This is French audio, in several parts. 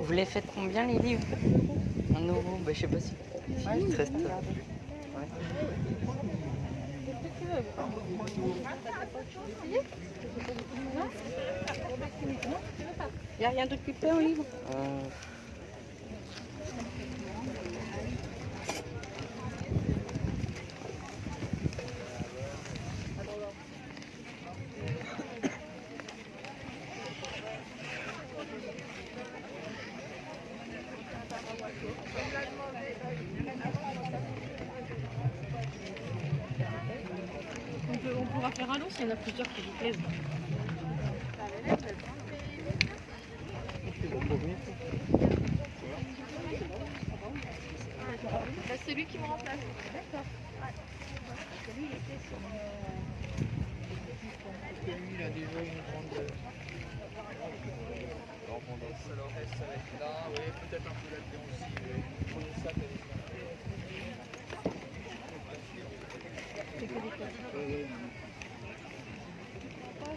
Vous les faites combien les livres Un nouveau, je sais pas si. si il reste... Il n'y a rien d'occupé au livre pourra faire un lot s'il y en a plusieurs qui vous plaisent. Bah, c'est lui qui me remplace. D'accord. Il a déjà une grande. Alors, est-ce ça va être là Oui, peut-être un peu là-dedans aussi. oui. Prenez ça, t'as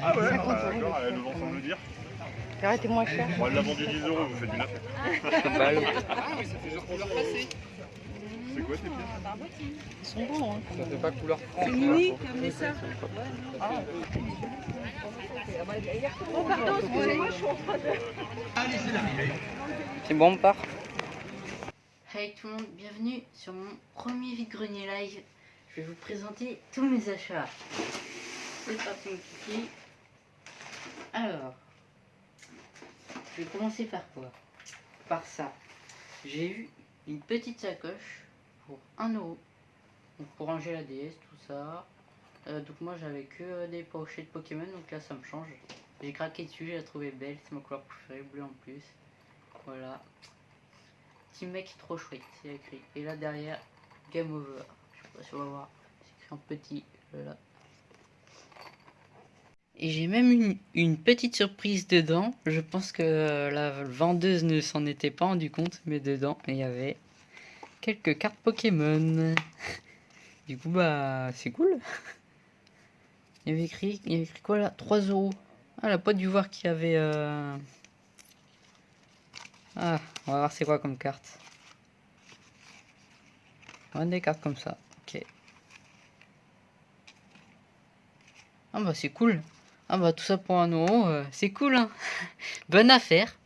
Ah ouais, ah, d'accord, elle nous vend sans le dire. Arrête, est moins cher. Bon, elle l'a vendu 10 euros, vous faites une affaire. Bah, le- Ah oui, ça fait genre couleur passée. C'est quoi tes pièces? Ils sont bons, hein. Ça fait pas couleur franche. C'est unique, mais ça. Oh, pardon, excusez-moi, je suis en train de. C'est bon, on part. Hey tout le monde, bienvenue sur mon premier vide-grenier live. Je vais vous présenter tous mes achats. C'est parti mon kiki. Alors, je vais commencer par quoi? Par ça. J'ai eu une petite sacoche pour 1 euro. Donc pour ranger la DS, tout ça. Euh, donc moi j'avais que euh, des pochettes Pokémon, donc là ça me change. J'ai craqué dessus, j'ai trouvé belle, c'est ma couleur préférée, bleu en plus. Voilà. Petit mec trop chouette, c'est écrit. Et là derrière, Game Over. Je sais pas si on va voir. C'est écrit en petit. Là. Et j'ai même une, petite surprise dedans. Je pense que la vendeuse ne s'en était pas rendu compte, mais dedans il y avait quelques cartes Pokémon. Du coup bah c'est cool. Il y avait écrit, il y avait écrit quoi là? 3 euros. Ah, elle a pas dû voir qu'il y avait. euh, Ah, on va voir c'est quoi comme carte. On a des cartes comme ça. Ok. Ah bah c'est cool. Ah bah tout ça pour un euro, euh, c'est cool hein. Bonne affaire.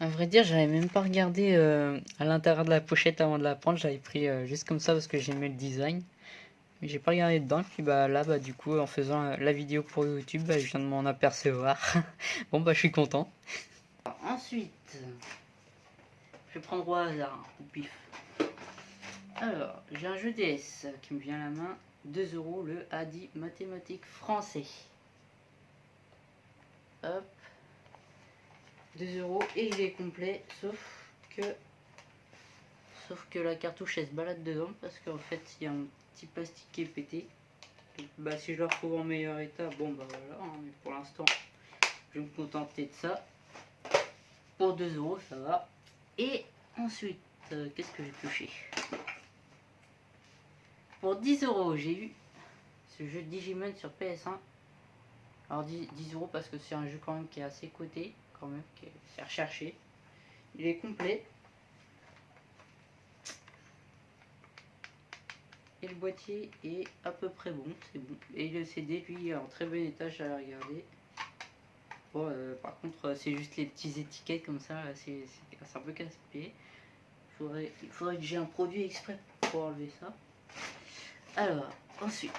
À vrai dire, j'avais même pas regardé euh, à l'intérieur de la pochette avant de la prendre. J'avais pris euh, juste comme ça parce que j'aimais le design. Mais j'ai pas regardé dedans. Puis bah là, bah du coup, en faisant la, vidéo pour YouTube, bah, je viens de m'en apercevoir. bon bah je suis content. Ensuite, je vais prendre au hasard, pif. Alors, j'ai un jeu DS qui me vient à la main. 2 euros le ADI mathématiques français. Hop. 2 euros et il est complet, sauf que sauf que la cartouche elle se balade dedans parce qu'en fait il y a un petit plastique qui est pété. Bah si je le retrouve en meilleur état, bon bah voilà, hein, mais pour l'instant je vais me contenter de ça. Pour 2 euros ça va. Et ensuite, euh, qu'est-ce que j'ai pioché Pour 10 euros j'ai eu ce jeu Digimon sur PS1. Alors 10, 10 euros parce que c'est un jeu quand même qui est assez coté, quand même, qui est recherché. Il est complet. Et le boîtier est à peu près bon, c'est bon. Et le CD, lui, est en très bon état, j'ai regardé. Bon, euh, par contre, euh, c'est juste les petites étiquettes comme ça, c'est un peu casse-pied. Il faudrait que j'ai un produit exprès pour enlever ça. Alors, ensuite,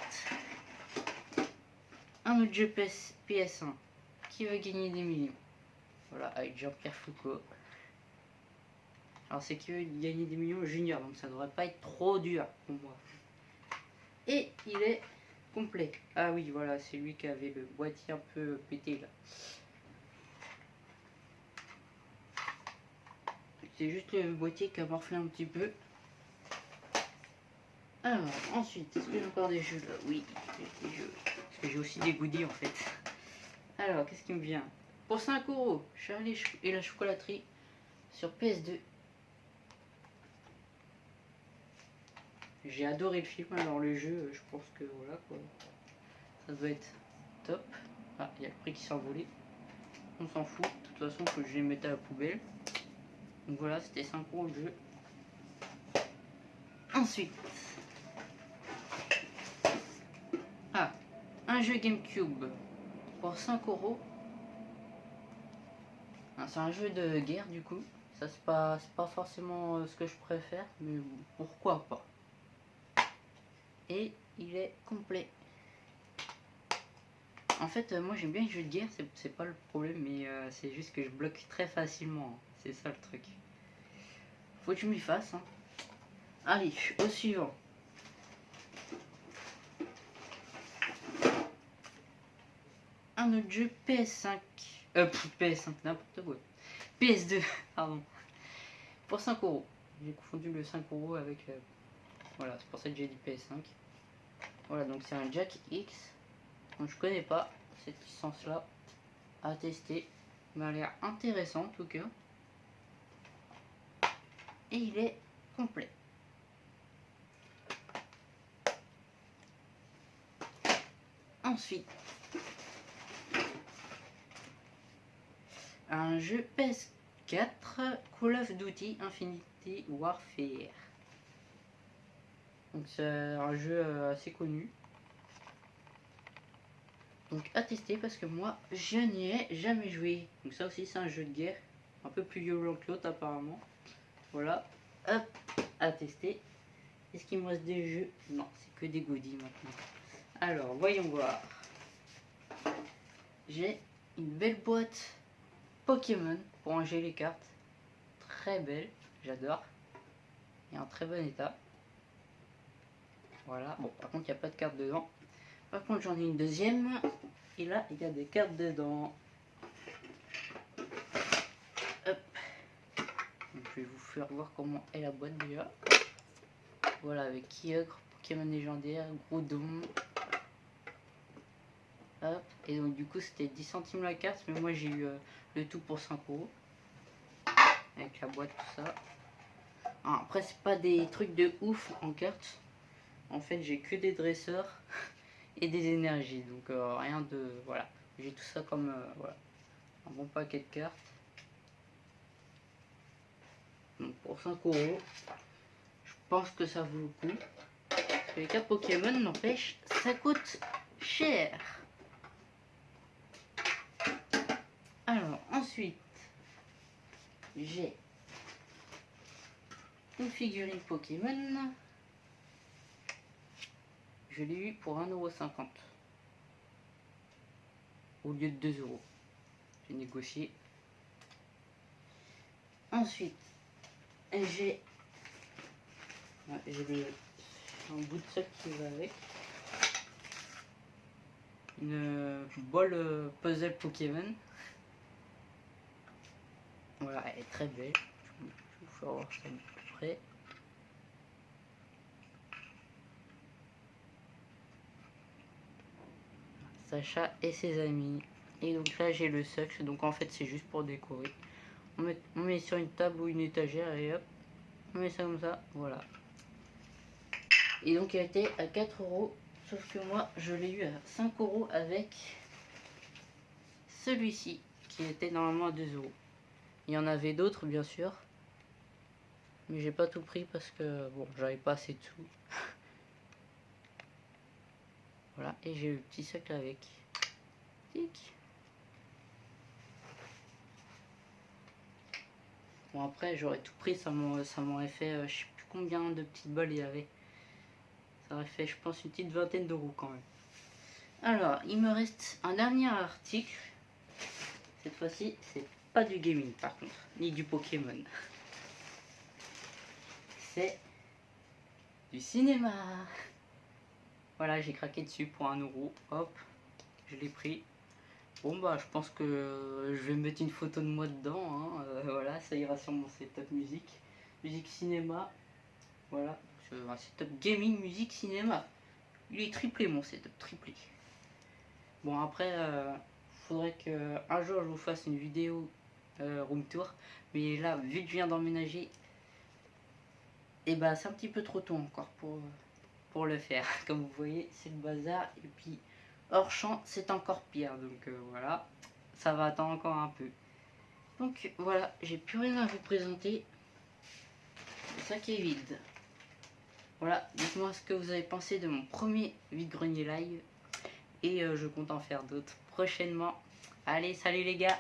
un autre jeu PS, PS1 qui veut gagner des millions. Voilà, avec Jean-Pierre Foucault. Alors, c'est qui veut gagner des millions junior, donc ça devrait pas être trop dur pour moi. Et il est complet. Ah oui, voilà, c'est lui qui avait le boîtier un peu pété là. c'était juste le boîtier qui a morflé un petit peu. Alors, ensuite, est-ce que j'ai encore des jeux? Là Oui, j'ai des jeux. J'ai aussi des goodies en fait. Alors, qu'est-ce qui me vient? Pour 5 euros, Charlie et la chocolaterie sur PS2. J'ai adoré le film, alors le jeu, je pense que voilà quoi. Ça doit être top. Ah, il y a le prix qui s'est envolé. On s'en fout, de toute façon, que je les mette à la poubelle. Donc voilà, c'était 5 euros le jeu. Ensuite, un jeu GameCube pour 5 euros. C'est un jeu de guerre du coup. Ça c'est pas, pas forcément euh, ce que je préfère, mais pourquoi pas. Et il est complet. En fait, euh, moi j'aime bien les jeux de guerre, c'est pas le problème, mais euh, c'est juste que je bloque très facilement. C'est ça le truc. Faut que je m'y fasse. Hein. Allez, au suivant. Un autre jeu PS5. Euh, PS5, n'importe quoi. PS2, pardon. Pour 5 euros. J'ai confondu le 5 euros avec. Euh, voilà, c'est pour ça que j'ai dit PS5. Voilà, donc c'est un Jack X. Donc je connais pas cette licence là à tester. Il m'a l'air intéressant en tout cas. Et il est complet. Ensuite, un jeu PS4 Call of Duty Infinity Warfare. Donc c'est un jeu euh, assez connu. Donc à tester parce que moi je n'y ai jamais joué. Donc ça aussi c'est un jeu de guerre. Un peu plus violent que l'autre apparemment. Voilà. Hop, à tester. Est-ce qu'il me reste des jeux? Non, c'est que des goodies maintenant. Alors, voyons voir. J'ai une belle boîte Pokémon pour ranger les cartes. Très belle, j'adore. Et en très bon état. Voilà, bon, par contre, il n'y a pas de cartes dedans. Par contre, j'en ai une deuxième. Et là, il y a des cartes dedans. Hop. je vais vous faire voir comment est la boîte déjà. Voilà, avec Kyogre, Pokémon légendaire, Groudon. Et donc, du coup, c'était 10 centimes la carte. Mais moi, j'ai eu euh, le tout pour 5 euros. Avec la boîte, tout ça. Ah, après, c'est pas des trucs de ouf en carte. En fait, j'ai que des dresseurs et des énergies. Donc, euh, rien de... Voilà. J'ai tout ça comme... Euh, voilà. Un bon paquet de cartes. Donc, pour 5 euros, je pense que ça vaut le coup. Les cartes Pokémon, n'empêche, ça coûte cher. Alors, ensuite, j'ai une figurine Pokémon. Je l'ai eu pour 1,50€ au lieu de 2€. J'ai négocié. Ensuite, j'ai un bout de sac qui va avec. Une bolle euh, puzzle Pokémon. Voilà, elle est très belle. Je vais voir ça de près. Sacha et ses amis. Et donc là j'ai le sucre, donc en fait c'est juste pour décorer. On met, on met sur une table ou une étagère et hop, on met ça comme ça, voilà. Et donc il a été à 4 euros, sauf que moi je l'ai eu à 5 euros avec celui-ci, qui était normalement à 2 euros. Il y en avait d'autres, bien sûr. Mais j'ai pas tout pris parce que, bon, j'avais pas assez de sous. voilà, et j'ai le petit sac avec. Bon, après, j'aurais tout pris, ça m'aurait fait, euh, je sais plus combien de petites balles il y avait. Ça aurait fait, je pense, une petite vingtaine d'euros quand même. Alors, il me reste un dernier article. Cette fois-ci, c'est pas du gaming par contre, ni du Pokémon. C'est du cinéma. Voilà, j'ai craqué dessus pour un euro. Hop, je l'ai pris. Bon bah je pense que je vais mettre une photo de moi dedans, hein. Euh, voilà, ça ira sur mon setup musique, musique cinéma, voilà, un setup gaming, musique, cinéma. Il est triplé mon setup, triplé. Bon après, euh, faudrait que un jour je vous fasse une vidéo euh, room tour, mais là vu que je viens d'emménager, et bah c'est un petit peu trop tôt encore pour, pour le faire. Comme vous voyez, c'est le bazar et puis Hors champ, c'est encore pire. Donc euh, voilà, ça va attendre encore un peu. Donc voilà, j'ai plus rien à vous présenter. Le sac est vide. Voilà, dites-moi ce que vous avez pensé de mon premier vide-grenier live. Et euh, je compte en faire d'autres prochainement. Allez, salut les gars